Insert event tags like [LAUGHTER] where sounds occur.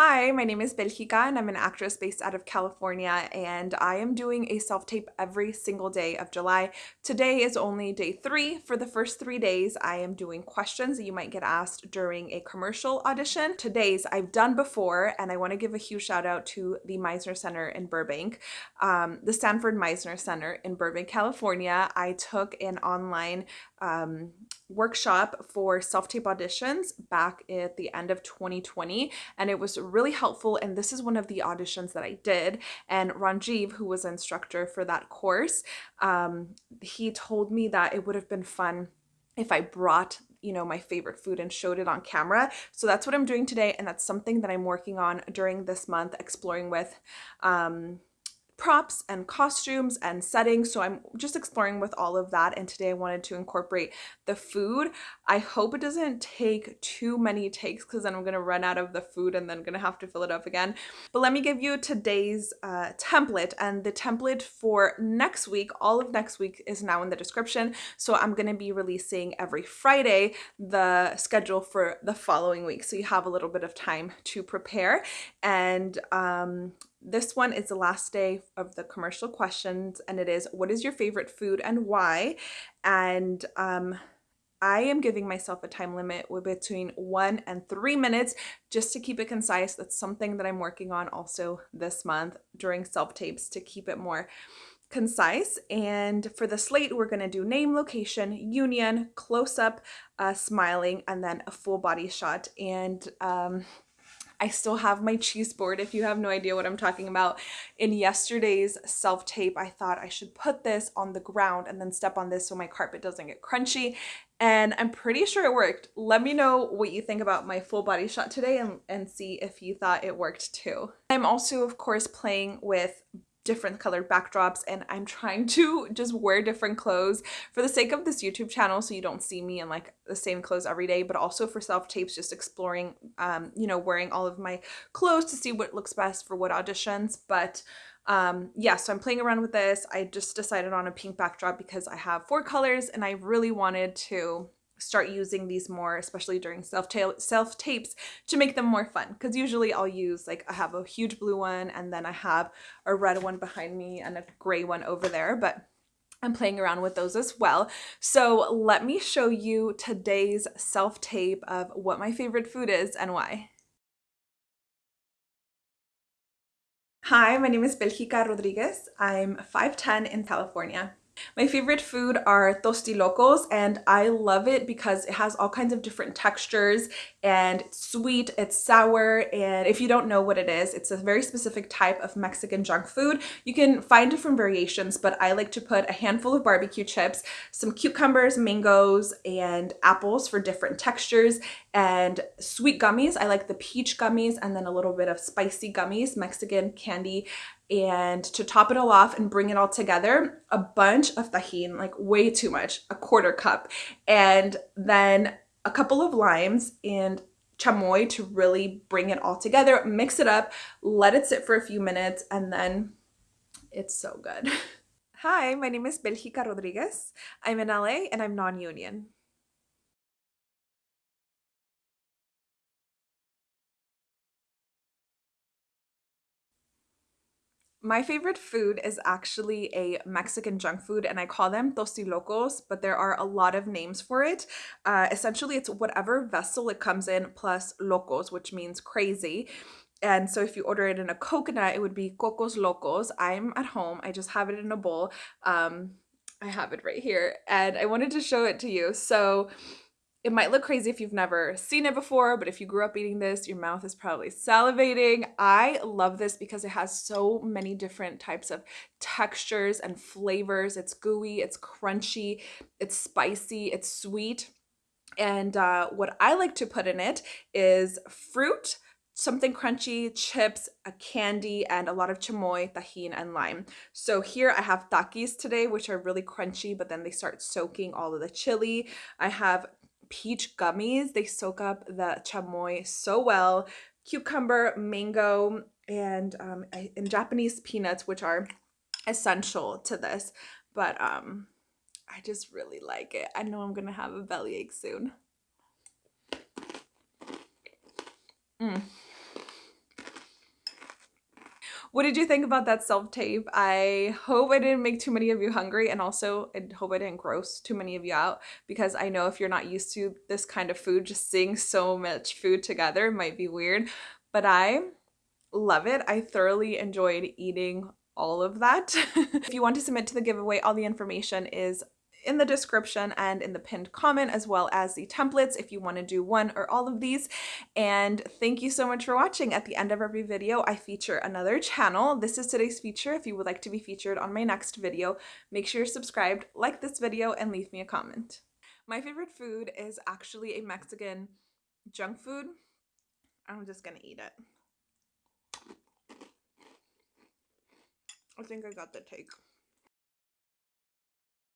Hi, my name is Belgica and I'm an actress based out of California and I am doing a self-tape every single day of July. Today is only day three. For the first three days, I am doing questions that you might get asked during a commercial audition. Today's I've done before and I want to give a huge shout out to the Meisner Center in Burbank, um, the Sanford Meisner Center in Burbank, California. I took an online um, workshop for self-tape auditions back at the end of 2020 and it was really helpful and this is one of the auditions that I did and Ranjiv who was an instructor for that course um, he told me that it would have been fun if I brought you know my favorite food and showed it on camera. So that's what I'm doing today and that's something that I'm working on during this month exploring with um, props and costumes and settings. So I'm just exploring with all of that. And today I wanted to incorporate the food. I hope it doesn't take too many takes because then I'm going to run out of the food and then going to have to fill it up again. But let me give you today's uh, template and the template for next week. All of next week is now in the description. So I'm going to be releasing every Friday the schedule for the following week. So you have a little bit of time to prepare. And um, this one is the last day of the commercial questions and it is what is your favorite food and why? And um, I am giving myself a time limit between one and three minutes just to keep it concise. That's something that I'm working on also this month during self-tapes to keep it more concise. And for the slate, we're going to do name, location, union, close-up, uh, smiling, and then a full body shot. And um, I still have my cheese board if you have no idea what I'm talking about. In yesterday's self-tape, I thought I should put this on the ground and then step on this so my carpet doesn't get crunchy. And I'm pretty sure it worked. Let me know what you think about my full body shot today and, and see if you thought it worked too. I'm also, of course, playing with different colored backdrops and I'm trying to just wear different clothes for the sake of this YouTube channel so you don't see me in like the same clothes every day but also for self-tapes just exploring um you know wearing all of my clothes to see what looks best for what auditions. But um yeah so i'm playing around with this. I just decided on a pink backdrop because i have four colors and i really wanted to start using these more, especially during self self tapes, to make them more fun. Because usually I'll use like I have a huge blue one and then I have a red one behind me and a gray one over there. But I'm playing around with those as well. So let me show you today's self tape of what my favorite food is and why. Hi, my name is Belgica Rodriguez. I'm 5'10 in California. My favorite food are tostilocos and I love it because it has all kinds of different textures and it's sweet, it's sour, and if you don't know what it is, it's a very specific type of Mexican junk food. You can find different variations, but I like to put a handful of barbecue chips, some cucumbers, mangoes, and apples for different textures, and sweet gummies. I like the peach gummies and then a little bit of spicy gummies, Mexican candy and to top it all off and bring it all together, a bunch of Tajín, like way too much, a quarter cup, and then a couple of limes and chamoy to really bring it all together, mix it up, let it sit for a few minutes, and then it's so good. [LAUGHS] Hi, my name is Belgica Rodriguez. I'm in LA and I'm non-union. My favorite food is actually a Mexican junk food and I call them tostilocos, but there are a lot of names for it. Uh, essentially, it's whatever vessel it comes in plus locos, which means crazy. And so if you order it in a coconut, it would be cocos locos. I'm at home. I just have it in a bowl. Um, I have it right here and I wanted to show it to you. So it might look crazy if you've never seen it before, but if you grew up eating this, your mouth is probably salivating. I love this because it has so many different types of textures and flavors. It's gooey, it's crunchy, it's spicy, it's sweet. And uh, what I like to put in it is fruit, something crunchy, chips, a candy, and a lot of chamoy, Tajín, and lime. So here I have Takis today, which are really crunchy, but then they start soaking all of the chili. I have peach gummies. They soak up the chamoy so well. Cucumber, mango, and um, and Japanese peanuts, which are essential to this. But um, I just really like it. I know I'm gonna have a bellyache soon. Mm. What did you think about that self tape? I hope I didn't make too many of you hungry, and also I hope I didn't gross too many of you out because I know if you're not used to this kind of food, just seeing so much food together might be weird. But I love it. I thoroughly enjoyed eating all of that. [LAUGHS] if you want to submit to the giveaway, all the information is in the description and in the pinned comment as well as the templates if you want to do one or all of these. And thank you so much for watching. At the end of every video I feature another channel. This is today's feature. If you would like to be featured on my next video make sure you're subscribed like this video and leave me a comment. My favorite food is actually a Mexican junk food. I'm just gonna eat it. I think I got the take